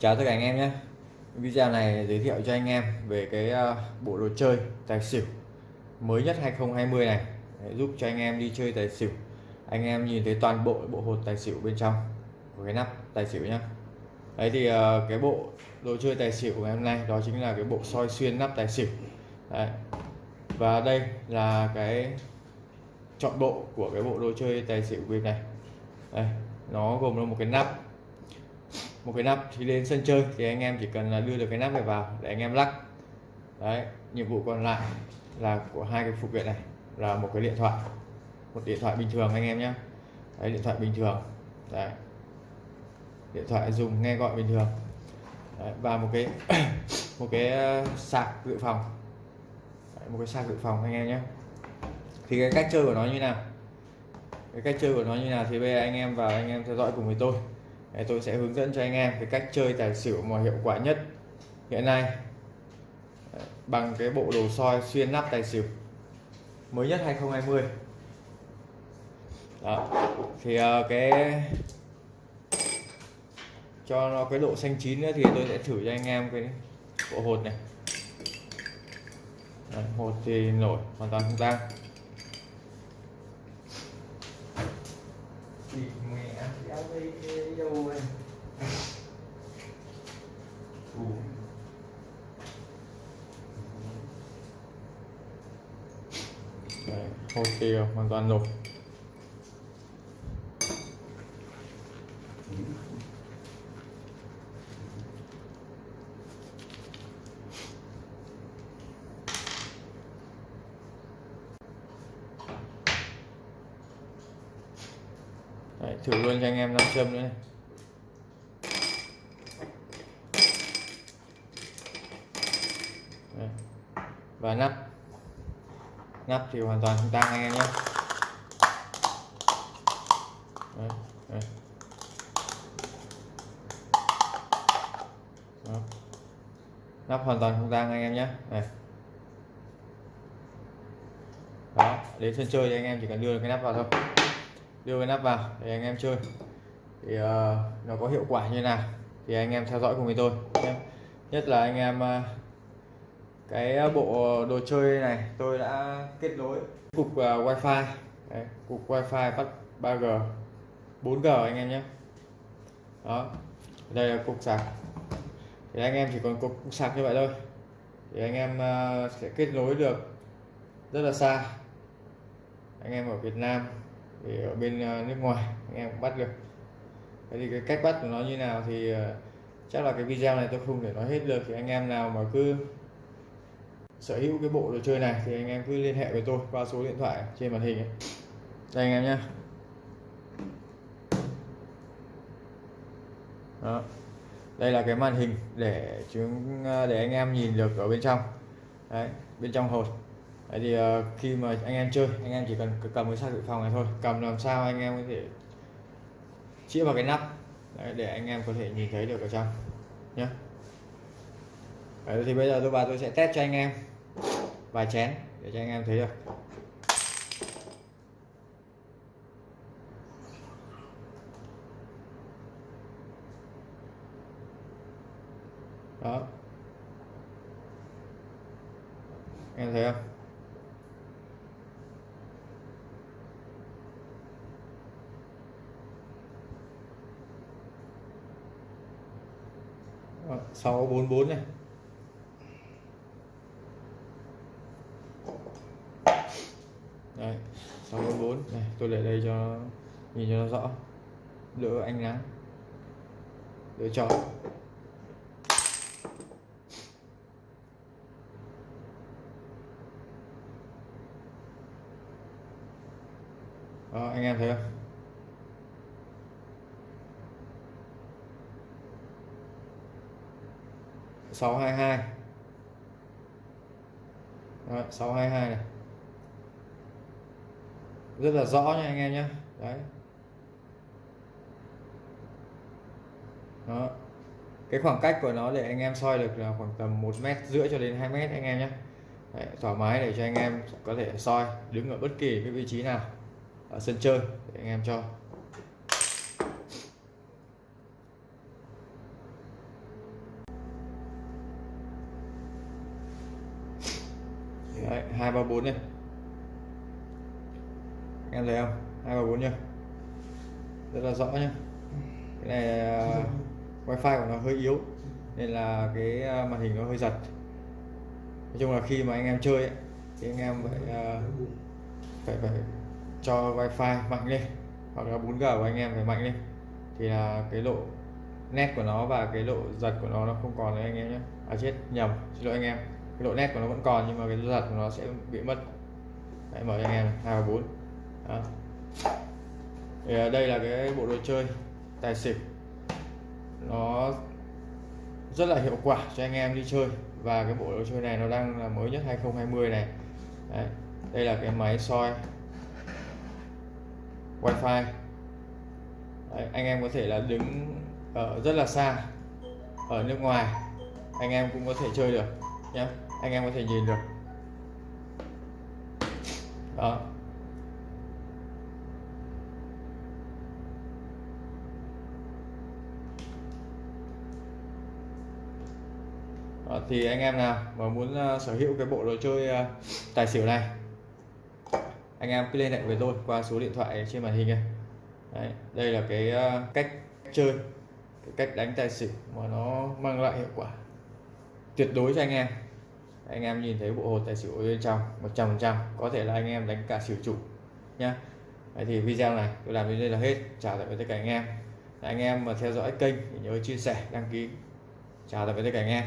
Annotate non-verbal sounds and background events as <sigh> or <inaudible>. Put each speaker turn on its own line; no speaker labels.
Chào tất cả anh em nhé. Video này giới thiệu cho anh em về cái ờ, bộ đồ chơi tài xỉu mới nhất 2020 này. Để giúp cho anh em đi chơi tài xỉu. Anh em nhìn thấy toàn bộ bộ hột tài xỉu bên trong của cái nắp tài xỉu nhé đấy thì ờ, cái bộ đồ chơi tài xỉu của ngày hôm nay đó chính là cái bộ soi xuyên nắp tài xỉu. Đấy. và đây là cái chọn bộ của cái bộ đồ chơi tài xỉu bên này. Đây, nó gồm là một cái nắp một cái nắp thì đến sân chơi thì anh em chỉ cần là đưa được cái nắp này vào để anh em lắc. Đấy nhiệm vụ còn lại là của hai cái phụ kiện này là một cái điện thoại một điện thoại bình thường anh em nhé đấy điện thoại bình thường. Đấy. Điện thoại dùng nghe gọi bình thường. Đấy, và một cái <coughs> một cái ờ, sạc dự phòng. Đấy, một cái sạc dự phòng anh em nhé thì cái cách chơi của nó như nào? Cái cách chơi của nó như nào thì bây giờ anh em vào anh em theo dõi cùng với tôi. Đấy, tôi sẽ hướng dẫn cho anh em cái cách chơi tài xỉu mà hiệu quả nhất hiện nay. Bằng cái bộ đồ soi xuyên nắp tài xỉu mới nhất 2020 đó thì ờ, cái cho nó cái độ xanh chín nữa thì tôi sẽ thử cho anh em cái bộ hột này. Đấy, hột thì nổi hoàn toàn không tang. Thì này Đấy, Ok, hoàn toàn rồi. Đấy, thử luôn cho anh em nam châm nữa này Đấy. và nắp nắp thì hoàn toàn không tăng anh em nhé Đấy. Đấy. Đó. nắp hoàn toàn không tăng anh em nhé này đó đến sân chơi thì anh em chỉ cần đưa được cái nắp vào thôi đưa cái nắp vào để anh em chơi. Thì uh, nó có hiệu quả như nào thì anh em theo dõi cùng với tôi nhé. nhất là anh em uh, cái bộ đồ chơi này tôi đã kết nối cục uh, wifi. Đấy, cục wifi bắt 3G 4G anh em nhé. Đó đây là cục sạc. Thì anh em chỉ còn cục sạc như vậy thôi. Thì anh em uh, sẽ kết nối được rất là xa. Anh em ở Việt Nam thì ở bên à, nước ngoài, anh em cũng bắt được. Thế thì cái cách bắt của nó như nào thì à, chắc là cái video này tôi không thể nói hết được. Thì anh em nào mà cứ sở hữu cái bộ đồ chơi này thì anh em cứ liên hệ với tôi qua số điện thoại trên màn hình ấy. đây anh em nhé đó. Đây là cái màn hình để chúng à, để anh em nhìn được ở bên trong. Đấy, bên trong hột. Đấy thì uh, khi mà anh em chơi anh em chỉ cần cầm cái sạc dự phòng này thôi. Cầm làm sao anh em có thể chĩa vào cái nắp. Đấy, để anh em có thể nhìn thấy được ở trong nhé Đấy, thì bây giờ tôi và tôi sẽ test cho anh em vài chén để cho anh em thấy được. Đó. Em thấy không? Sáu bốn bốn này. Đây sáu bốn bốn này. Tôi để đây cho nhìn cho nó rõ. Đỡ ánh nắng. Đỡ cho. Đó, anh em thấy không? 622 Đấy, 622 này. Rất là rõ nha anh em nhé đấy. Đó. Cái khoảng cách của nó để anh em soi được là khoảng tầm một mét rưỡi cho đến 2 mét anh em nhé đấy, thoải mái để cho anh em có thể soi đứng ở bất kỳ cái vị trí nào ở sân chơi để anh em cho. Hai ba bốn này em thấy không? hai ba bốn nhá. Rất là rõ nhá. Cái này uh, wifi của nó hơi yếu nên là cái à, màn hình nó hơi giật. Nói chung là khi mà anh em chơi ấy, thì anh em phải uh, phải phải cho wifi mạnh lên hoặc là 4G của anh em phải mạnh lên. Thì là cái độ nét của nó và cái độ giật của nó nó không còn nữa anh em nhé à chết nhầm. Xin lỗi anh em cái độ nét của nó vẫn còn nhưng mà cái giật của nó sẽ bị mất. Đấy, mở cho anh em hai và bốn. Thì à, đây là cái bộ đồ chơi tài xỉu. Nó rất là hiệu quả cho anh em đi chơi. Và cái bộ đồ chơi này nó đang là mới nhất 2020 này. Đấy. đây là cái máy soi wifi. Đấy, anh em có thể là đứng ở rất là xa ở nước ngoài. Anh em cũng có thể chơi được nhé anh em có thể nhìn được. Đó. Đó, thì anh em nào mà muốn uh, sở hữu cái bộ đồ chơi uh, tài xỉu này anh em cứ liên hệ với tôi qua số điện thoại trên màn hình này Đấy, đây là cái uh, cách chơi cái cách đánh tài xỉu mà nó mang lại hiệu quả tuyệt đối cho anh em anh em nhìn thấy bộ hột tài xỉu bên trong 100% có thể là anh em đánh cả xỉu chủ, nhá. Đấy thì video này tôi làm đến đây là hết chào tạm biệt tất cả anh em. Anh em mà theo dõi kênh thì nhớ chia sẻ, đăng ký chào tạm biệt tất cả anh em.